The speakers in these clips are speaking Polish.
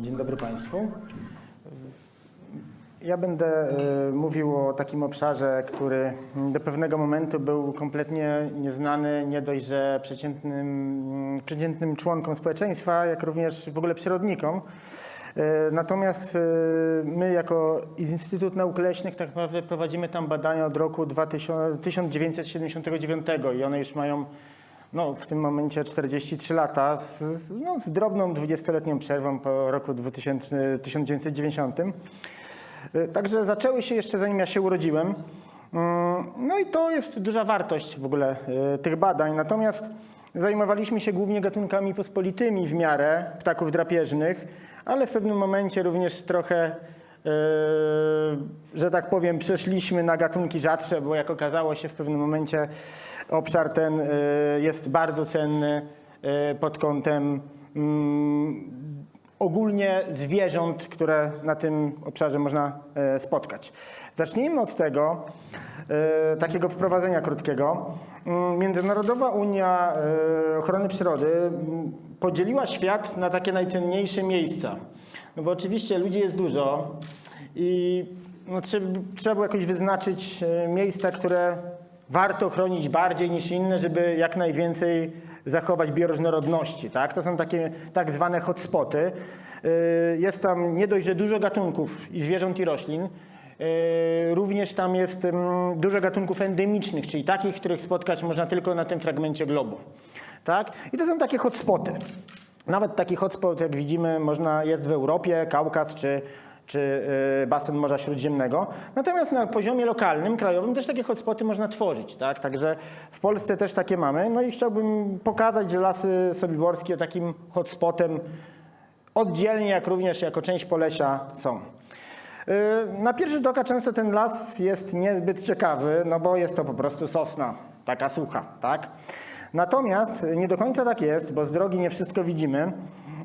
Dzień dobry Państwu. Ja będę e, mówił o takim obszarze, który do pewnego momentu był kompletnie nieznany nie dość, że przeciętnym, przeciętnym członkom społeczeństwa, jak również w ogóle przyrodnikom. E, Natomiast e, my jako Instytut Nauk Leśnych tak naprawdę prowadzimy tam badania od roku 2000, 1979 i one już mają no, w tym momencie 43 lata z, no, z drobną 20-letnią przerwą po roku 2000, 1990. Y, Także zaczęły się jeszcze zanim ja się urodziłem. Mm, No i to jest duża wartość w ogóle y, tych badań. Natomiast zajmowaliśmy się głównie gatunkami pospolitymi w miarę ptaków drapieżnych, ale w pewnym momencie również trochę, y, że tak powiem, przeszliśmy na gatunki rzadsze, bo jak okazało się w pewnym momencie obszar ten y, jest bardzo cenny y, pod kątem mm, ogólnie zwierząt, które na tym obszarze można e, spotkać. Zacznijmy od tego, e, takiego wprowadzenia krótkiego. Mm, Międzynarodowa Unia e, Ochrony Przyrody mm, podzieliła świat na takie najcenniejsze miejsca. No bo oczywiście ludzi jest dużo i no, trzeba, było jakoś wyznaczyć e, miejsca, które warto chronić bardziej niż inne, żeby jak najwięcej zachować bioróżnorodności. Tak? To są takie tak zwane hotspoty. Yy, Jest tam nie dość, że dużo gatunków i zwierząt i roślin, yy, również tam jest ym, dużo gatunków endemicznych, czyli takich, których spotkać można tylko na tym fragmencie globu. Tak? I to są takie hotspoty. Nawet taki hotspot, jak widzimy, można, jest w Europie, Kaukaz czy, czy y, basen Morza Śródziemnego. Natomiast na poziomie lokalnym, krajowym też takie hotspoty można tworzyć. Tak? Także w Polsce też takie mamy. No i chciałbym pokazać, że lasy sobiborskie takim hotspotem oddzielnie, jak również jako część Polesia są. Y, Na pierwszy rzut oka często ten las jest niezbyt ciekawy, no bo jest to po prostu sosna, taka sucha, tak? Natomiast nie do końca tak jest, bo z drogi nie wszystko widzimy.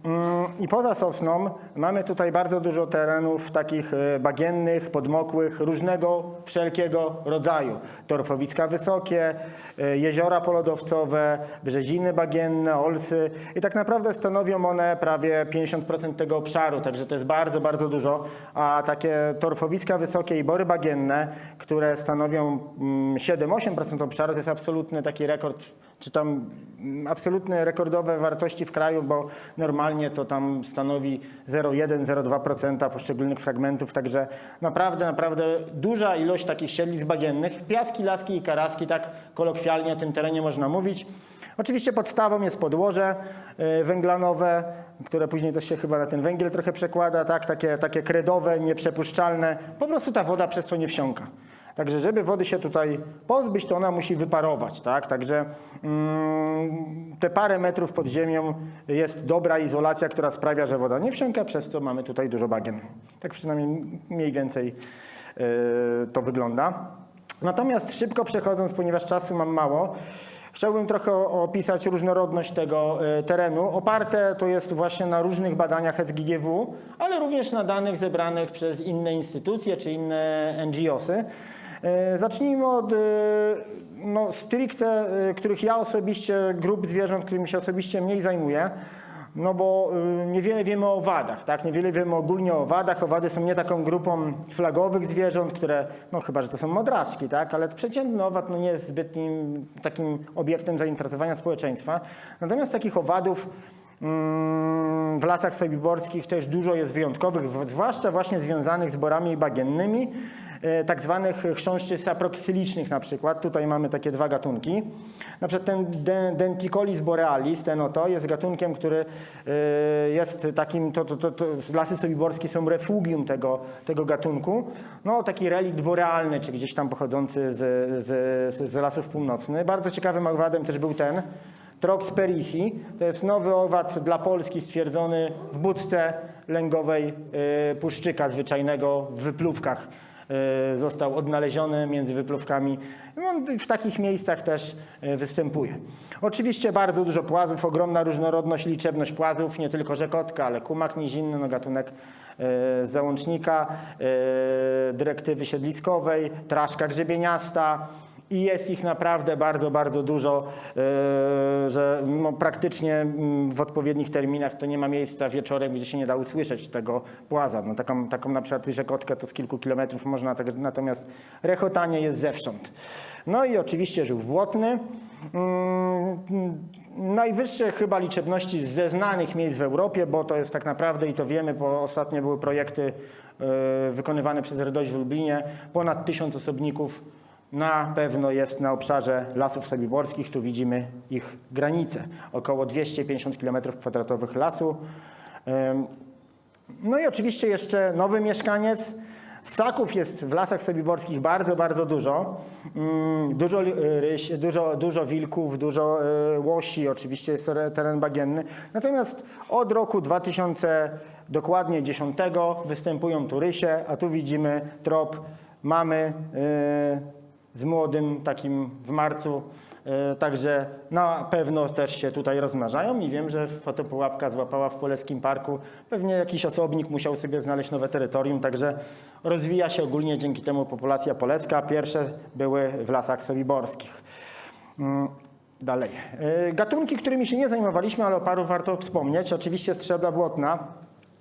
Mm, I poza sosną mamy tutaj bardzo dużo terenów takich y, bagiennych, podmokłych, różnego wszelkiego rodzaju. Torfowiska wysokie, y, jeziora polodowcowe, brzeziny bagienne, olsy i tak naprawdę stanowią one prawie 50% tego obszaru, także to jest bardzo, bardzo dużo. A takie torfowiska wysokie i bory bagienne, które stanowią mm, 7-8% obszaru, to jest absolutny taki rekord czy tam absolutne rekordowe wartości w kraju, bo normalnie to tam stanowi 0,1-0,2% poszczególnych fragmentów, także naprawdę, naprawdę duża ilość takich siedlisk bagiennych, piaski, laski i karaski, tak kolokwialnie o tym terenie można mówić. Oczywiście podstawą jest podłoże y, węglanowe, które później też się chyba na ten węgiel trochę przekłada, tak? takie, takie kredowe, nieprzepuszczalne, po prostu ta woda przez to nie wsiąka. Także żeby wody się tutaj pozbyć, to ona musi wyparować, tak? Także mm, te parę metrów pod ziemią jest dobra izolacja, która sprawia, że woda nie wsiąka, przez co mamy tutaj dużo bagien. Tak przynajmniej mniej więcej yy, to wygląda. Natomiast szybko przechodząc, ponieważ czasu mam mało, chciałbym trochę opisać różnorodność tego y, terenu. Oparte to jest właśnie na różnych badaniach SGGW, ale również na danych zebranych przez inne instytucje czy inne NGOsy. Y, Zacznijmy od y, no, stricte, y, których ja osobiście, grup zwierząt, którymi się osobiście mniej zajmuję. No bo niewiele wiemy o owadach, tak? Niewiele wiemy ogólnie o owadach. Owady są nie taką grupą flagowych zwierząt, które, no chyba, że to są modraczki, tak? Ale przeciętny owad no, nie jest zbytnim takim obiektem zainteresowania społeczeństwa. Natomiast takich owadów mm, w lasach sobiborskich też dużo jest wyjątkowych, zwłaszcza właśnie związanych z borami bagiennymi, e, tak zwanych chrząszczy saproksylicznych na przykład. Tutaj mamy takie dwa gatunki. Na przykład ten De- Denticolis borealis, ten oto, jest gatunkiem, który e, jest takim, to, to, to, to lasy sobiborskie są refugium tego, tego gatunku. No taki relikt borealny, czy gdzieś tam pochodzący z, z, z lasów północnych. Bardzo ciekawym owadem też był ten, Trox perisi. To jest nowy owad dla Polski stwierdzony w budce lęgowej puszczyka zwyczajnego w wypluwkach. Y, Został odnaleziony między wypluwkami. No, w takich miejscach też y, występuje. Oczywiście bardzo dużo płazów, ogromna różnorodność, liczebność płazów, nie tylko rzekotka, ale kumak nizinny, no gatunek z załącznika, y, dyrektywy siedliskowej, traszka grzebieniasta, i jest ich naprawdę bardzo, bardzo dużo, e, że praktycznie mm, w odpowiednich terminach to nie ma miejsca wieczorem, gdzie się nie da usłyszeć tego płaza. No, taką, taką na przykład rzekotkę to z kilku kilometrów można, tak, natomiast rechotanie jest zewsząd. No i oczywiście żółw błotny. Mm, Najwyższe chyba liczebności ze znanych miejsc w Europie, bo to jest tak naprawdę, i to wiemy, bo ostatnio były projekty e, wykonywane przez RDOŚ w Lublinie, ponad tysiąc osobników na pewno jest na obszarze lasów sobiborskich. Tu widzimy ich granice. Około 250 km2 lasu. No i oczywiście jeszcze nowy mieszkaniec. Ssaków jest w lasach sobiborskich bardzo, bardzo dużo. Mm, Dużo ryś, dużo, dużo wilków, dużo e, łosi, oczywiście jest teren bagienny. Natomiast od roku 2000, dokładnie 10 występują tu rysie, a tu widzimy trop mamy e, z młodym takim w marcu. E, Także na pewno też się tutaj rozmnażają i wiem, że fotopułapka złapała w Poleskim Parku. Pewnie jakiś osobnik musiał sobie znaleźć nowe terytorium, także rozwija się ogólnie dzięki temu populacja poleska. Pierwsze były w lasach sobiborskich. Mm, Dalej. E, Gatunki, którymi się nie zajmowaliśmy, ale o paru warto wspomnieć. Oczywiście strzebla błotna,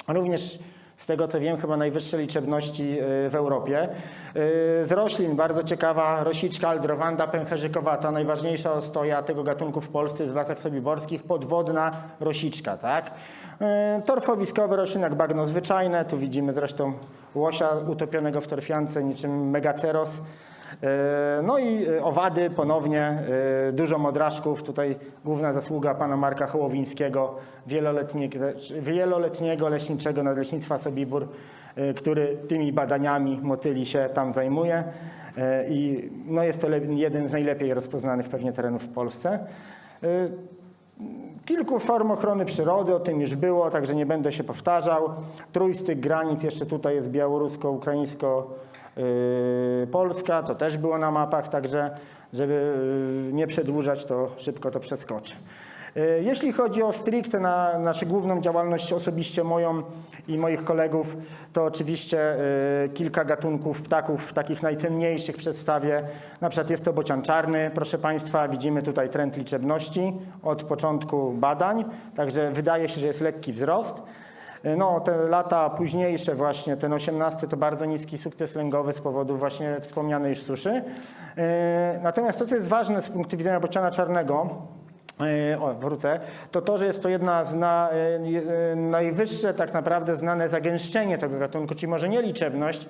również z tego co wiem, chyba najwyższe liczebności y, w Europie. Y, Z roślin bardzo ciekawa rosiczka aldrowanda pęcherzykowata, najważniejsza ostoja tego gatunku w Polsce w lasach sobiborskich, podwodna rosiczka, tak? Y, Torfowiskowe rośliny jak bagno zwyczajne, tu widzimy zresztą łosia utopionego w torfiance niczym megaceros. E, No i e, owady ponownie, e, dużo modraszków. Tutaj główna zasługa pana Marka Hołowińskiego, wieloletniego, wieloletniego leśniczego Nadleśnictwa Sobibór, który tymi badaniami motyli się tam zajmuje. I no jest to jeden z najlepiej rozpoznanych pewnie terenów w Polsce. Kilku form ochrony przyrody, o tym już było, także nie będę się powtarzał. Trójstyk granic, jeszcze tutaj jest białorusko-ukraińsko-polska, to też było na mapach, także żeby y, nie przedłużać, to szybko to przeskoczę. Y, Jeśli chodzi o stricte na naszą główną działalność osobiście moją i moich kolegów, to oczywiście kilka gatunków ptaków takich najcenniejszych przedstawię. Na przykład jest to bocian czarny, proszę Państwa, widzimy tutaj trend liczebności od początku badań, także wydaje się, że jest lekki wzrost. Y, No, te lata późniejsze właśnie, ten 18 to bardzo niski sukces lęgowy z powodu właśnie wspomnianej już suszy. Y, Natomiast to, co jest ważne z punktu widzenia bociana czarnego, E, O, wrócę. To to, że jest to jedna z na, e, e, najwyższe tak naprawdę znane zagęszczenie tego gatunku, czyli może nie liczebność,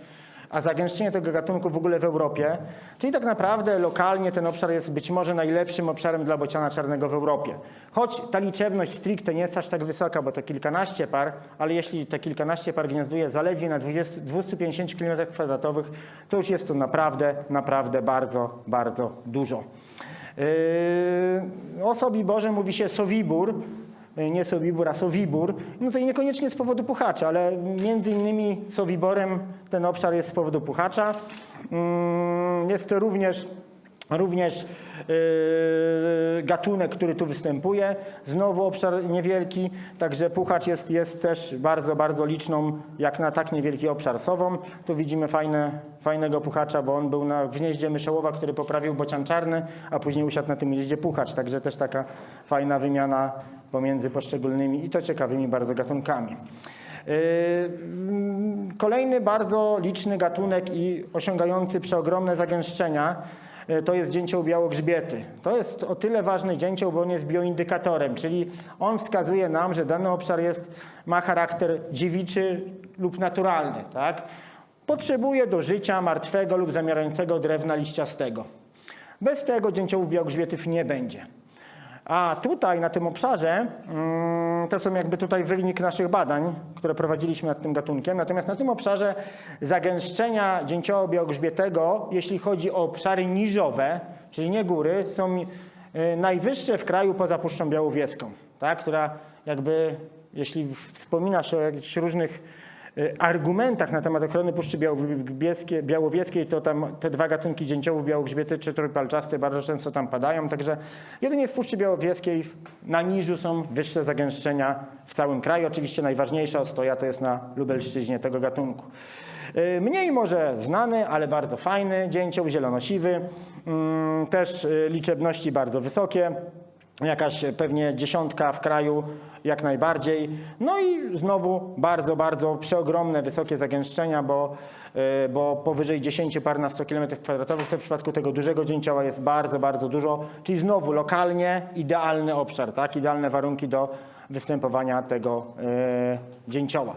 a zagęszczenie tego gatunku w ogóle w Europie. Czyli tak naprawdę lokalnie ten obszar jest być może najlepszym obszarem dla bociana czarnego w Europie. Choć ta liczebność stricte nie jest aż tak wysoka, bo to kilkanaście par, ale jeśli te kilkanaście par gniazduje zaledwie na 20, 250 km2, to już jest to naprawdę, naprawdę bardzo, bardzo dużo. Yy, O Sobiborze mówi się Sowibór, nie Sobibór, a Sowibór. No to i niekoniecznie z powodu puchacza, ale między innymi Sowiborem ten obszar jest z powodu puchacza. Yy, Jest to również Również yy, gatunek, który tu występuje. Znowu obszar niewielki, także puchacz jest, jest też bardzo, bardzo liczną, jak na tak niewielki obszar sową. Tu widzimy fajne, fajnego puchacza, bo on był na gnieździe myszołowa, który poprawił bocian czarny, a później usiadł na tym gnieździe puchacz. Także też taka fajna wymiana pomiędzy poszczególnymi i to ciekawymi bardzo gatunkami. Yy, Kolejny bardzo liczny gatunek i osiągający przeogromne zagęszczenia e, to jest dzięcioł białogrzbiety. To jest o tyle ważny dzięcioł, bo on jest bioindykatorem, czyli on wskazuje nam, że dany obszar jest, ma charakter dziewiczy lub naturalny. Tak? Potrzebuje do życia martwego lub zamierającego drewna liściastego. Bez tego dzięciołów białogrzbietów nie będzie. A tutaj na tym obszarze, mm, to są jakby tutaj wynik naszych badań, które prowadziliśmy nad tym gatunkiem. Natomiast na tym obszarze zagęszczenia dzięcioła białogrzbietego, jeśli chodzi o obszary niżowe, czyli nie góry, są y, najwyższe w kraju poza Puszczą Białowieską, tak? która jakby, jeśli wspomina się o jakichś różnych argumentach na temat ochrony Puszczy Białowieskiej, to tam te dwa gatunki dzięciołów białogrzbiety czy trójpalczaste bardzo często tam padają, także jedynie w Puszczy Białowieskiej na niżu są wyższe zagęszczenia w całym kraju. Oczywiście najważniejsza ostoja to jest na Lubelszczyźnie tego gatunku. Y, Mniej może znany, ale bardzo fajny dzięcioł zielonosiwy. Mm, Też y, liczebności bardzo wysokie. Jakaś pewnie dziesiątka w kraju jak najbardziej. No i znowu bardzo, bardzo przeogromne, wysokie zagęszczenia, bo, y, bo powyżej 10 par na 100 km2 to w przypadku tego dużego dzięcioła jest bardzo, bardzo dużo. Czyli znowu lokalnie idealny obszar, tak? idealne warunki do występowania tego y, dzięcioła.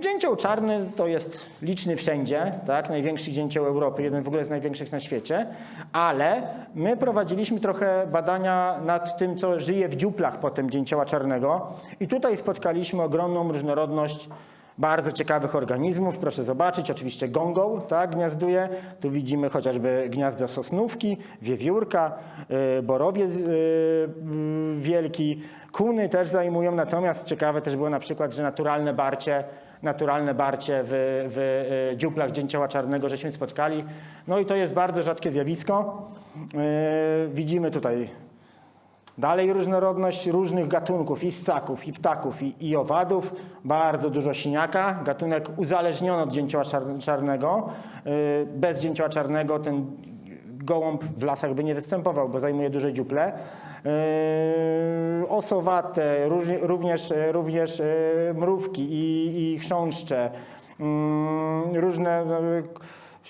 Dzięcioł czarny to jest liczny wszędzie, tak? największy dzięcioł Europy, jeden w ogóle z największych na świecie, ale my prowadziliśmy trochę badania nad tym, co żyje w dziuplach potem dzięcioła czarnego i tutaj spotkaliśmy ogromną różnorodność bardzo ciekawych organizmów. Proszę zobaczyć, oczywiście gągą tak, gniazduje. Tu widzimy chociażby gniazdo sosnówki, wiewiórka, y, borowiec y, y, wielki, kuny też zajmują. Natomiast ciekawe też było na przykład, że naturalne barcie, naturalne barcie w, w y, dziuplach dzięcioła czarnego żeśmy spotkali. No i to jest bardzo rzadkie zjawisko. Widzimy tutaj Dalej różnorodność różnych gatunków i ssaków, i ptaków, i, i owadów. Bardzo dużo siniaka, gatunek uzależniony od dzięcioła czar- czarnego. Yy, Bez dzięcioła czarnego ten gołąb w lasach by nie występował, bo zajmuje duże dziuple. Yy, Osowate, również, również yy, mrówki i, i chrząszcze, mm, różne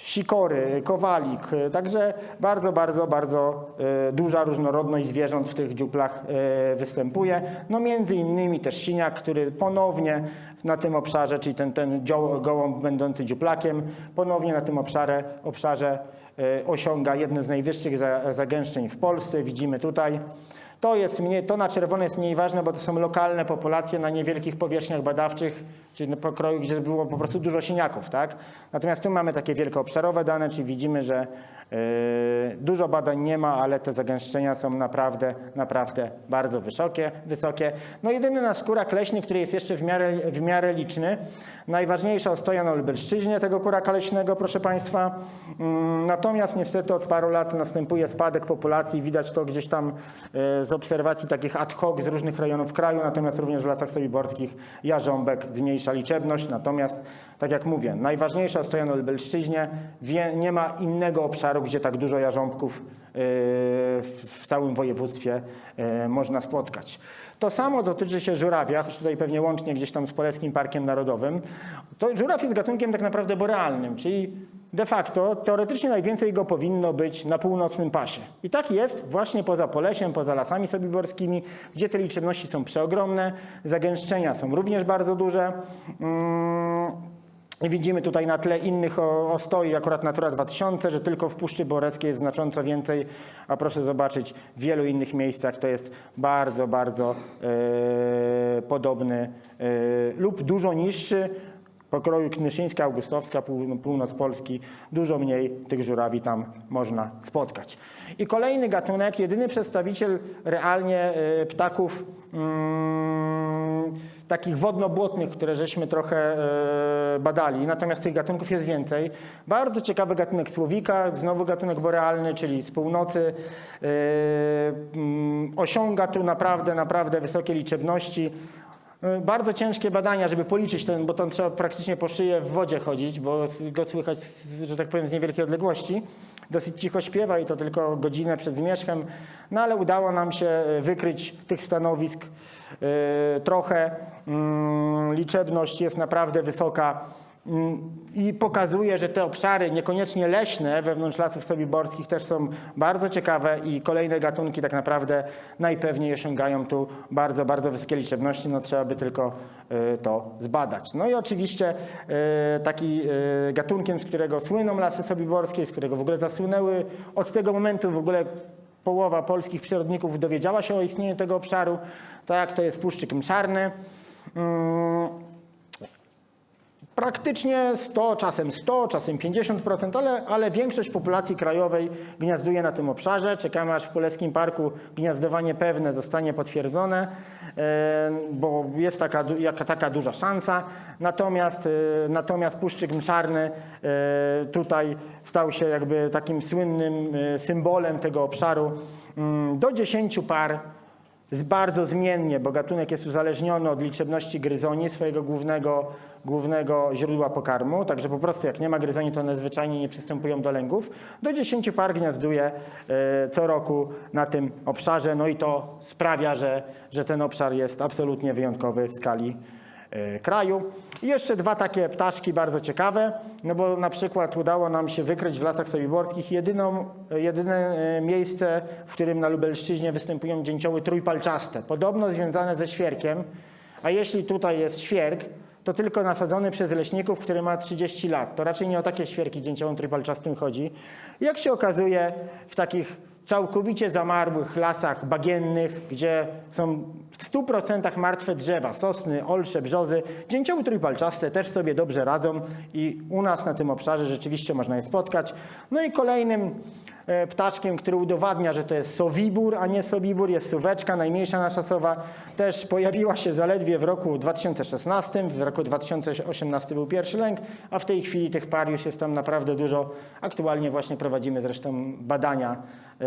sikory, kowalik. Także bardzo, bardzo, bardzo e, duża różnorodność zwierząt w tych dziuplach e, występuje. No między innymi też siniak, który ponownie na tym obszarze, czyli ten, ten gołąb będący dziuplakiem, ponownie na tym obszarze, obszarze e, osiąga jedne z najwyższych za- zagęszczeń w Polsce. Widzimy tutaj. To, jest mniej, to na czerwono jest mniej ważne, bo to są lokalne populacje na niewielkich powierzchniach badawczych, czyli na pokroju, gdzie było po prostu dużo siniaków. Tak? Natomiast tu mamy takie wielkoobszarowe dane, czyli widzimy, że yy, dużo badań nie ma, ale te zagęszczenia są naprawdę, naprawdę bardzo wysokie. wysokie. No jedyny nasz kurak leśny, który jest jeszcze w miarę, w miarę liczny, najważniejsza ostoja na Lubelszczyźnie tego kuraka leśnego, proszę Państwa. Mm, Natomiast niestety od paru lat następuje spadek populacji, widać to gdzieś tam e, z obserwacji takich ad hoc z różnych rejonów kraju, natomiast również w lasach sobiborskich jarząbek zmniejsza liczebność, natomiast tak jak mówię, najważniejsza ostoja na Lubelszczyźnie, nie ma innego obszaru, gdzie tak dużo jarząbków w, całym województwie e, można spotkać. To samo dotyczy się żurawia, choć tutaj pewnie łącznie gdzieś tam z Polskim Parkiem Narodowym. To żuraw jest gatunkiem tak naprawdę borealnym, czyli de facto teoretycznie najwięcej go powinno być na północnym pasie. I tak jest właśnie poza Polesiem, poza lasami sobiborskimi, gdzie te liczebności są przeogromne, zagęszczenia są również bardzo duże. I Widzimy tutaj na tle innych ostoi, akurat Natura 2000, że tylko w Puszczy Boreckiej jest znacząco więcej, a proszę zobaczyć, w wielu innych miejscach to jest bardzo, bardzo e, podobny e, lub dużo niższy. Pokroju Knyszyńska, Augustowska, pół, północ Polski, dużo mniej tych żurawi tam można spotkać. I kolejny gatunek, jedyny przedstawiciel realnie e, ptaków mm, takich wodno-błotnych, które żeśmy trochę e, badali, natomiast tych gatunków jest więcej. Bardzo ciekawy gatunek słowika, znowu gatunek borealny, czyli z północy. E, mm, osiąga tu naprawdę, naprawdę wysokie liczebności. E, Bardzo ciężkie badania, żeby policzyć ten, bo to trzeba praktycznie po szyję w wodzie chodzić, bo go słychać, że tak powiem, z niewielkiej odległości. Dosyć cicho śpiewa i to tylko godzinę przed zmierzchem, no ale udało nam się e, wykryć tych stanowisk e, trochę. Mm, Liczebność jest naprawdę wysoka. Mm, I pokazuje, że te obszary niekoniecznie leśne wewnątrz lasów sobiborskich też są bardzo ciekawe i kolejne gatunki tak naprawdę najpewniej osiągają tu bardzo, bardzo wysokie liczebności. No trzeba by tylko y, to zbadać. No i oczywiście y, taki y, gatunkiem, z którego słyną lasy sobiborskie, z którego w ogóle zasłynęły od tego momentu w ogóle połowa polskich przyrodników dowiedziała się o istnieniu tego obszaru. Tak, to jest puszczyk mszarny. Praktycznie 100, czasem 100, czasem 50%, ale, ale większość populacji krajowej gniazduje na tym obszarze. Czekamy aż w Polskim Parku gniazdowanie pewne zostanie potwierdzone, e, bo jest taka, jaka, taka duża szansa. Natomiast, e, natomiast Puszczyk Mszarny e, tutaj stał się jakby takim słynnym symbolem tego obszaru. Mm, Do 10 par bardzo zmiennie, bo gatunek jest uzależniony od liczebności gryzoni, swojego głównego, głównego źródła pokarmu, także po prostu jak nie ma gryzoni, to one zwyczajnie nie przystępują do lęgów. Do 10 par gniazduje e, co roku na tym obszarze, no i to sprawia, że, że ten obszar jest absolutnie wyjątkowy w skali e, kraju. I jeszcze dwa takie ptaszki bardzo ciekawe, no bo na przykład udało nam się wykryć w lasach sobiborskich jedyną, jedyne e, miejsce, w którym na Lubelszczyźnie występują dzięcioły trójpalczaste, podobno związane ze świerkiem, a jeśli tutaj jest świerk, to tylko nasadzony przez leśników, który ma 30 lat. To raczej nie o takie świerki dzięciołom trójpalczastym chodzi. Jak się okazuje, w takich całkowicie zamarłych lasach bagiennych, gdzie są w 100% martwe drzewa, sosny, olsze, brzozy, dzięcioły trójpalczaste też sobie dobrze radzą i u nas na tym obszarze rzeczywiście można je spotkać. No i kolejnym e, ptaszkiem, który udowadnia, że to jest sowibór, a nie sobibór, jest suweczka, najmniejsza nasza sowa. Też pojawiła się zaledwie w roku 2016, w roku 2018 był pierwszy lęk, a w tej chwili tych par już jest tam naprawdę dużo. Aktualnie właśnie prowadzimy zresztą badania e,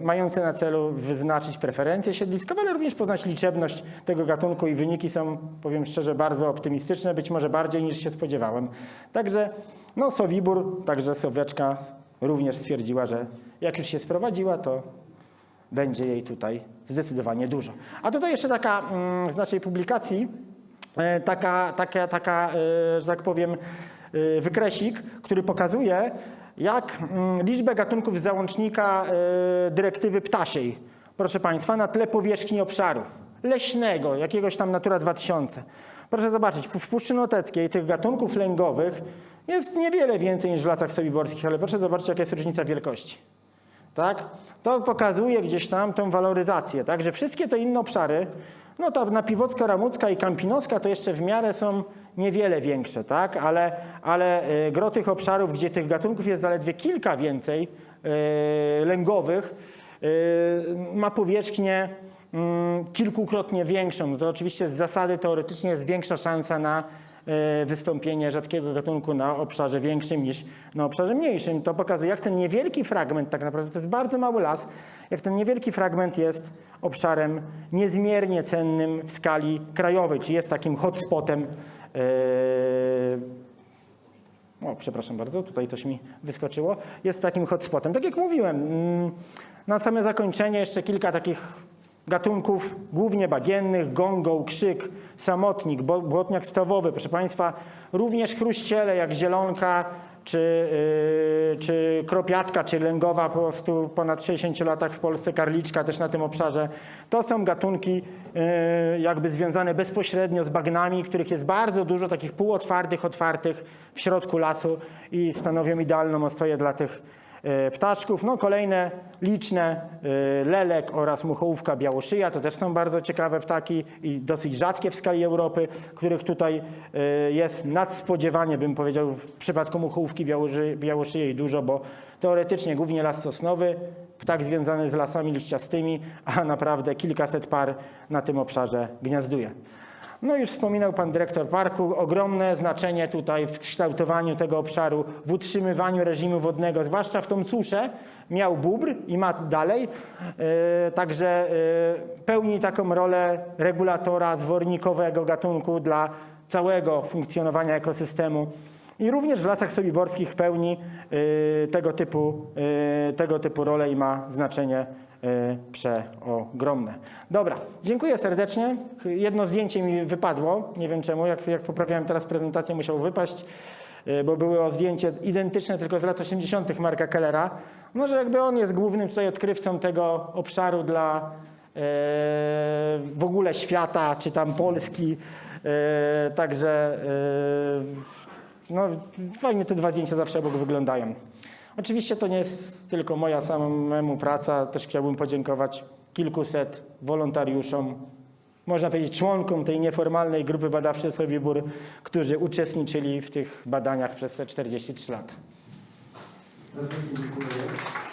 mające na celu wyznaczyć preferencje siedliskowe, ale również poznać liczebność tego gatunku i wyniki są, powiem szczerze, bardzo optymistyczne, być może bardziej niż się spodziewałem. Także no Sowibór, także Sowieczka również stwierdziła, że jak już się sprowadziła, to będzie jej tutaj zdecydowanie dużo. A tutaj jeszcze taka mm, z naszej publikacji, e, taka, taka, taka e, że tak powiem, e, wykresik, który pokazuje, jak mm, liczbę gatunków z załącznika dyrektywy ptasiej, proszę Państwa, na tle powierzchni obszaru leśnego, jakiegoś tam Natura 2000. Proszę zobaczyć, w Puszczy Noteckiej tych gatunków lęgowych jest niewiele więcej niż w lasach sobiborskich, ale proszę zobaczyć, jaka jest różnica wielkości. Tak? To pokazuje gdzieś tam tą waloryzację, tak? że wszystkie te inne obszary, no ta napiwocka, ramucka i kampinoska to jeszcze w miarę są niewiele większe, tak? ale, ale y, gro tych obszarów, gdzie tych gatunków jest zaledwie kilka więcej y, lęgowych, y, ma powierzchnię kilkukrotnie większą. No to oczywiście z zasady teoretycznie jest większa szansa na e, wystąpienie rzadkiego gatunku na obszarze większym niż na obszarze mniejszym. To pokazuje, jak ten niewielki fragment, tak naprawdę to jest bardzo mały las, jak ten niewielki fragment jest obszarem niezmiernie cennym w skali krajowej, czy jest takim hotspotem. e, O, przepraszam bardzo, tutaj coś mi wyskoczyło. Jest takim hotspotem. Tak jak mówiłem, mm, na same zakończenie jeszcze kilka takich gatunków, głównie bagiennych, gongą, krzyk, samotnik, błotniak stawowy. Proszę Państwa, również chruściele jak zielonka, czy, yy, czy kropiatka, czy lęgowa po prostu ponad 60 latach w Polsce, karliczka też na tym obszarze. To są gatunki yy, jakby związane bezpośrednio z bagnami, których jest bardzo dużo, takich półotwartych, otwartych w środku lasu i stanowią idealną ostoję dla tych ptaszków. No kolejne liczne, e, lelek oraz muchołówka białoszyja, to też są bardzo ciekawe ptaki i dosyć rzadkie w skali Europy, których tutaj e, jest nadspodziewanie, bym powiedział, w przypadku muchołówki białoszy- białoszyjej dużo, bo teoretycznie głównie las sosnowy, ptak związany z lasami liściastymi, a naprawdę kilkaset par na tym obszarze gniazduje. No już wspominał pan dyrektor parku, ogromne znaczenie tutaj w kształtowaniu tego obszaru, w utrzymywaniu reżimu wodnego, zwłaszcza w tą suszę, miał bóbr i ma dalej, e, także e, pełni taką rolę regulatora zwornikowego gatunku dla całego funkcjonowania ekosystemu. I również w lasach sobiborskich pełni e, tego typu, e, tego typu rolę i ma znaczenie e, przeogromne. Dobra, dziękuję serdecznie. Jedno zdjęcie mi wypadło, nie wiem czemu, jak, jak poprawiałem teraz prezentację musiało wypaść, e, bo było zdjęcie identyczne tylko z lat 80. Marka Kellera. No, że jakby on jest głównym tutaj odkrywcą tego obszaru dla e, w ogóle świata, czy tam Polski. Także no, fajnie te dwa zdjęcia zawsze obok wyglądają. Oczywiście to nie jest tylko moja samemu praca, też chciałbym podziękować kilkuset wolontariuszom, można powiedzieć członkom tej nieformalnej grupy badawczej Sobibór, którzy uczestniczyli w tych badaniach przez te 43 lata. Dziękuję.